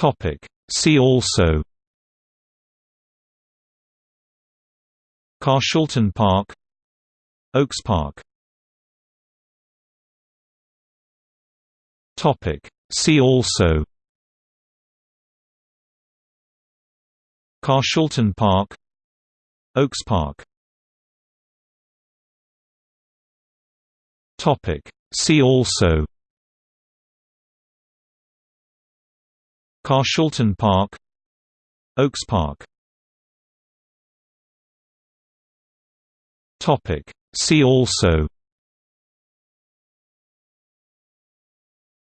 Topic. See also Carshalton Park Oaks Park Topic. See also Carshalton Park Oaks Park Topic. See also Carshalton Park Oaks Park. Topic. See also.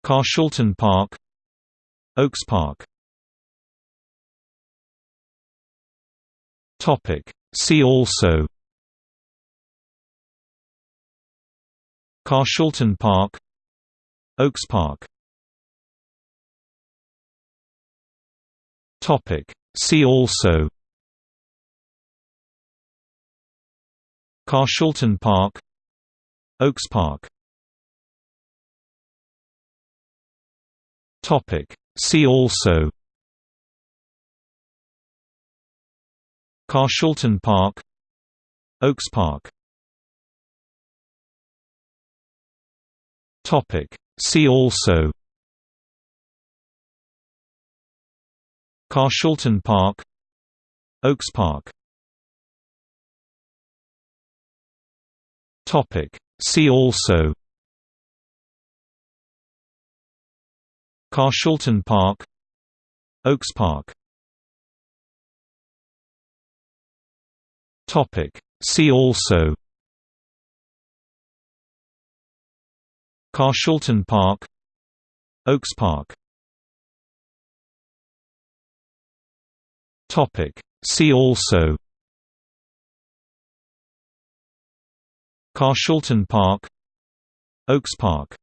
Carshalton Park Oaks Park. Topic. See also. Carshalton Park Oaks Park Topic. See also Carshalton Park Oaks Park Topic. See also Carshalton Park Oaks Park Topic. See also Carshalton Park Oaks Park Topic. See also Carshalton Park Oaks Park Topic. See also Carshalton Park Oaks Park Topic. See also. Carshalton Park. Oaks Park.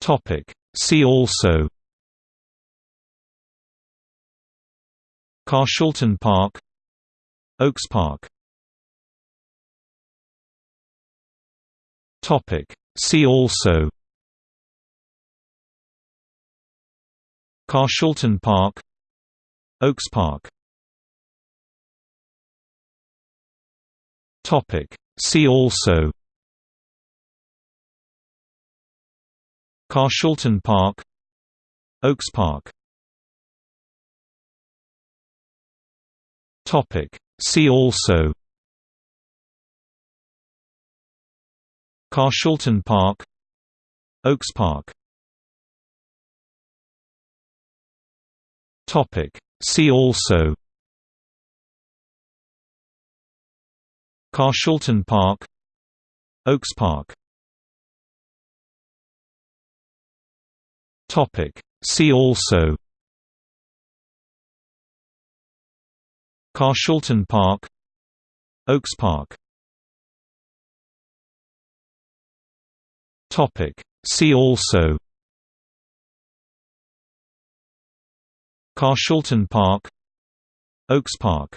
Topic. See also. Carshalton Park. Oaks Park. Topic. See also Carshalton Park Oaks Park. See also. Carshalton Park Oaks Park. See also. Carshalton Park Oaks Park Topic. See also. Carshalton Park. Oaks Park. Topic. See also. Carshalton Park. Oaks Park. Topic. See also Carshalton Park Oaks Park